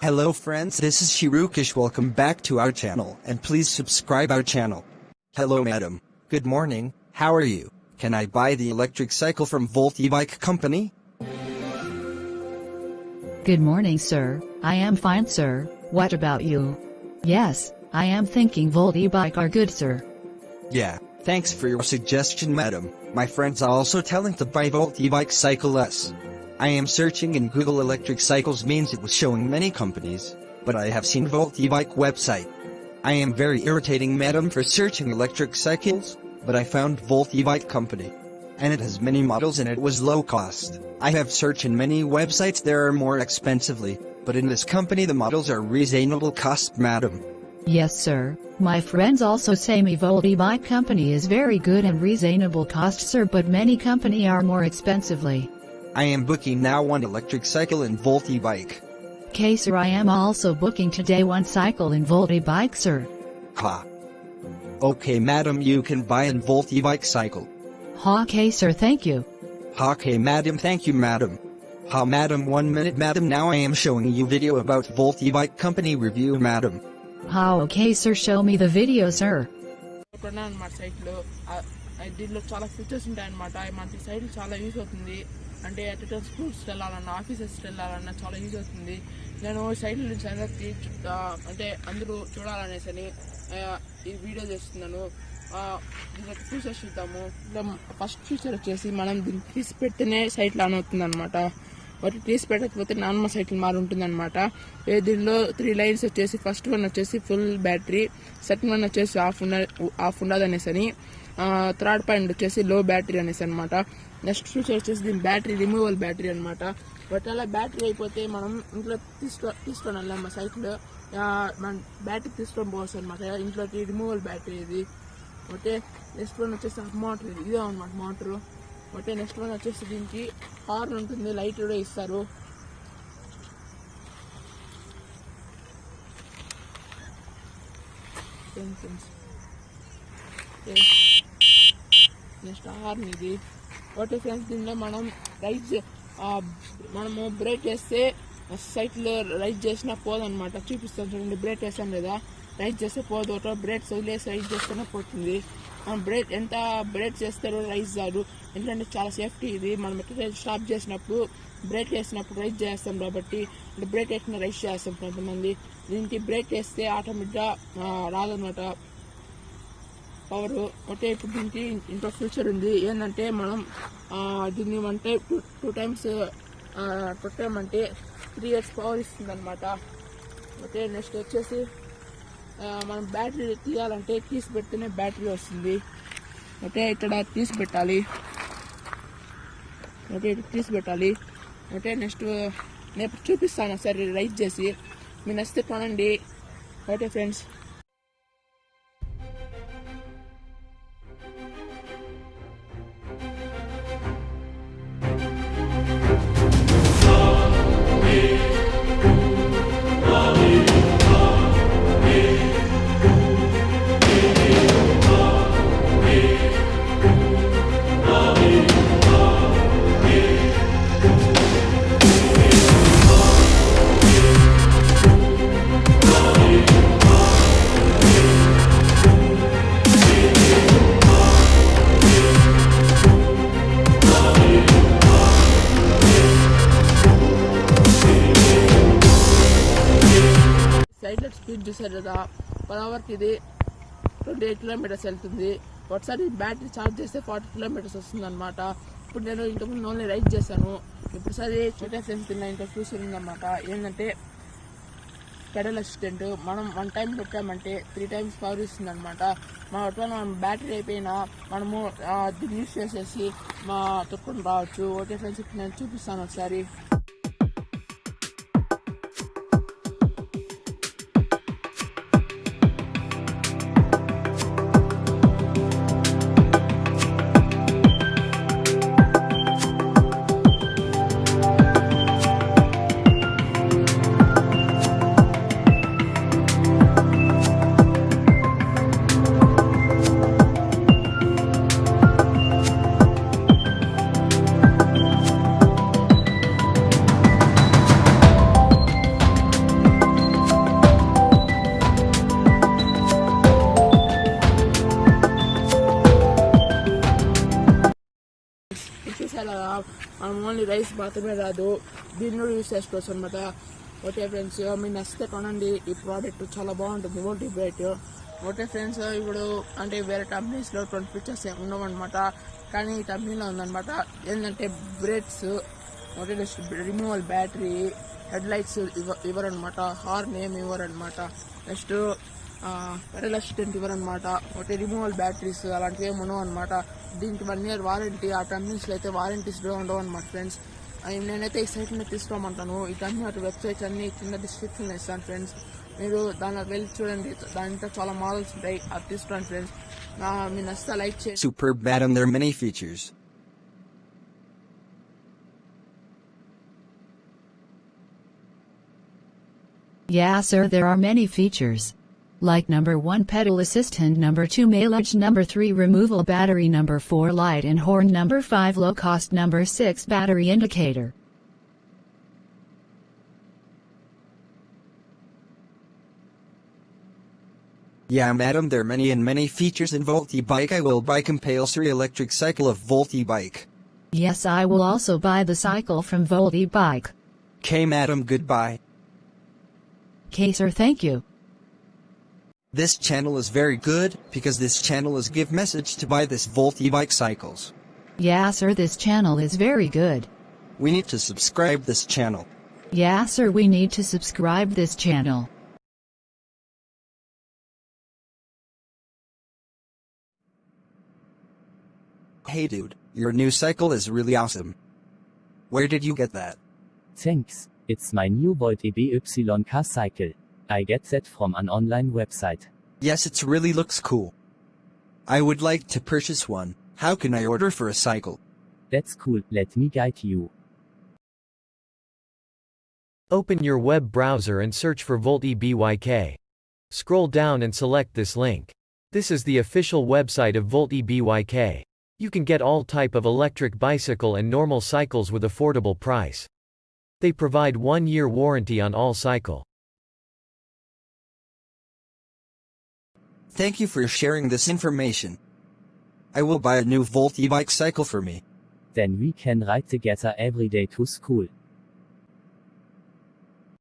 Hello friends, this is Shirukish. Welcome back to our channel and please subscribe our channel. Hello madam. Good morning. How are you? Can I buy the electric cycle from Volt e-bike company? Good morning, sir. I am fine, sir. What about you? Yes, I am thinking Volt e-bike are good, sir. Yeah, thanks for your suggestion madam. My friends are also telling to buy Volt e-bike cycle S. I am searching in Google electric cycles means it was showing many companies, but I have seen Volt e-bike website. I am very irritating madam for searching electric cycles, but I found Volt e-bike company. And it has many models and it was low cost. I have searched in many websites there are more expensively, but in this company the models are reasonable cost madam. Yes, sir. My friends also say me Volt e-bike company is very good and reasonable cost, sir, but many company are more expensively. I am booking now one electric cycle and Volt e-bike. Okay sir I am also booking today one cycle and Volt e-bike sir. Ha. Okay madam you can buy an Volt e-bike cycle. Ha okay sir thank you. Ha okay madam thank you madam. Ha madam one minute madam now I am showing you video about Volt e-bike company review madam. Ha okay sir show me the video sir. I did సైట్లో దీనిలో చాలా features ఉంటాయి అనమాట మనకి side చాలా use. అంటే at స్కూల్స్కి schools వెళ్ళాలన్నా ఆఫీసెస్ వెళ్ళాలన్నా చాలా యూజ్ అవుతుంది. నేను సైట్ నుంచి అందరికి అంటే అందరూ చూడాలనేసి అని ఈ వీడియో చేస్తున్నాను. దీనికి దీంట్లో ఫీచర్స్ చూద్దాము. ఫస్ట్ ఫీచర్ వచ్చేసి మనం దీన్ని తీసి పెడితేనే సైట్ ఆన్ అవుతుంది అనమాట వాటి తీసి పెట్టకపోతే నార్మల్ సైకిల్ మారి ఉంటుంది అనమాట దీనిలో త్రీ లైన్స్ వచ్చేసి ఫస్ట్ వన్ వచ్చేసి ఫుల్ బ్యాటరీ సెకండ్ వన్ వచ్చేసి ఆఫ్ ఉన్న ఆఫ్ ఉండదు అనేసి అని థర్డ్ పాయింట్ వచ్చేసి లో బ్యాటరీ అనేసి అనమాట నెక్స్ట్ ఫ్యూచర్ వచ్చేసి దీని బ్యాటరీ రిమూవల్ బ్యాటరీ అనమాట బట్ అలా బ్యాటరీ అయిపోతే మనం ఇంట్లో తీసుకో తీసుకొని వెళ్ళాం మా సైకిల్ మన బ్యాటరీ తీసుకొని పోవచ్చు అనమాట ఇంట్లోకి రిమూవల్ బ్యాటరీ ఇది. ఓకే నెక్స్ట్ వన్ వచ్చేసి మోటార్ ఇదే. అనమాట మోటరు ఓకే నెక్స్ట్ వన్ వచ్చేసి దీనికి హార్న్ ఉంటుంది. లైట్ కూడా ఇస్తారు. నెక్స్ట్ హార్న్ ఇది. ఓకే ఫ్రెండ్స్ దీనిలో మనం రైస్ మనము బ్రేక్ చేస్తే సైట్లో రైస్ చేసినా పోదనమాట చూపిస్తాను చూడండి బ్రేక్ చేస్తాం కదా. రైస్ చేస్తే పోదు ఒకటో బ్రేక్స్ వదిలేసి రైస్ చేస్తేనే పోతుంది. మనం బ్రేక్ ఎంత బ్రేక్ చేస్తారో రైస్ కాదు ఎందుకంటే చాలా సేఫ్టీ ఇది. మనం ఎక్కడ స్టాప్ చేసినప్పుడు బ్రేక్ వేసినప్పుడు రైస్ చేస్తాం కాబట్టి అంటే బ్రేక్ వేసిన రైస్ చేస్తాం కొంతమంది. దీనికి బ్రేక్ వేస్తే ఆటోమేటిక్గా రాదనమాట పవర్. అంటే ఇప్పుడు దీనికి ఇంకో ఫ్యూచర్ ఉంది. ఏంటంటే మనం దీన్ని అంటే టూ టూ టైమ్స్ కొట్టామంటే త్రీ ఇయర్స్ పవర్ ఇస్తుంది అనమాట ఓకే నెక్స్ట్ వచ్చేసి మనం బ్యాటరీ తీయాలంటే తీసి పెడితేనే బ్యాటరీ వస్తుంది. ఓకే ఇక్కడ తీసి పెట్టాలి. ఓకే ఇటు తీసి పెట్టాలి. ఓకే నెక్స్ట్ నేను చూపిస్తాను సరే రైట్ చేసి. మీరు నచ్చితే కొనండి. ఓకే ఫ్రెండ్స్ చూసారు కదా పర్ అవర్కి ఇది ట్వంటీ ఎయిట్ కిలోమీటర్స్ వెళ్తుంది. ఒకసారి బ్యాటరీ ఛార్జ్ చేస్తే ఫార్టీ కిలోమీటర్స్ వస్తుంది అనమాట ఇప్పుడు నేను ఇంతకుముందు ఓన్లీ రైడ్ చేశాను. ఇప్పుడు సరే చోటే ఫ్రెండ్స్ తిన్న ఇంకా ఫ్యూచర్ ఉందన్నమాట. ఏంటంటే పెడల్ అసిస్టెంట్ మనం వన్ టైం పెట్టామంటే త్రీ టైమ్స్ పవర్ ఇస్తుంది అనమాట మా ఒకవేళ మనం బ్యాటరీ అయిపోయినా మనము దీన్ని యూస్ చేసేసి మా తొక్కుని రావచ్చు. ఓకే ఫ్రెండ్స్ ఇప్పుడు నేను చూపిస్తాను ఒకసారి. మనం ఓన్లీ రైస్ మాత్రమే రాదు. దీన్ని కూడా యూస్ చేసుకోవచ్చు అనమాట ఓకే ఫ్రెండ్స్ మీరు నచ్చితే కొనండి. ఈ ప్రోడక్ట్ చాలా బాగుంటుంది. ఓటీ బ్రైట్ ఓకే ఫ్రెండ్స్ ఇప్పుడు అంటే వేరే కంపెనీస్లో ట్వంటీ ఫీచర్స్ ఏమి ఉండవన్నమాట కానీ ఈ కంపెనీలో ఉందన్నమాట. ఏంటంటే brakes okay next removal battery headlights ఇవ్వ ఇవ్వరనమాట హార్న్ ఏమి ఇవ్వరనమాట నెక్స్ట్ పెడల్ అసిస్టెంట్ ఇవ్వరనమాట ఒకటి రిమూవల్ బ్యాటరీస్ అలాంటివి ఏమి ఉండవు అనమాట దీనికి వన్ ఇయర్ వారంటీ ఆ కంపెనీస్లో అయితే వారంటీస్ ఉండవు అనమాట ఫ్రెండ్స్ నేనైతే ఈ సైట్ మీద తీసుకోమంటాను ఈ కంపెనీ అటు వెబ్సైట్స్ అన్ని కింద డిస్క్రిప్షన్ ఇస్తాను ఫ్రెండ్స్ మీరు దానిలో వెళ్ళి చూడండి దాంట్లో చాలా మోడల్స్ ఉంటాయి అది తీసుకోండి ఫ్రెండ్స్ మీ నచ్చితే లైక్ చేయండి Superb madam, there are many features. Yeah, sir, there are many features. Like number 1 pedal assistant, number 2 mailage, number 3 removal battery, number 4 light and horn, number 5 low cost, number 6 battery indicator. Yeah madam, there are many and many features in Volt e-bike. I will buy compulsory electric cycle of Volt e-bike. Yes, I will also buy the cycle from Volt e-Bike. K madam, goodbye. Okay, sir, thank you. This channel is very good because this channel is give message to buy this Volt e-bike cycles. Yeah, sir, this channel is very good. We need to subscribe this channel. Yeah, sir, we need to subscribe this channel. Hey dude, your new cycle is really awesome. Where did you get that? Thanks, it's my new Volt EBYK cycle. I get that from an online website. Yes, it really looks cool. I would like to purchase one. How can I order for a cycle? That's cool, let me guide you. Open your web browser and search for Volt EBYK. Scroll down and select this link. This is the official website of Volt EBYK. You can get all type of electric bicycle and normal cycles with affordable price. They provide 1 year warranty on all cycle. Thank you for sharing this information. I will buy a new Volt e-bike cycle for me. Then we can ride together every day to school.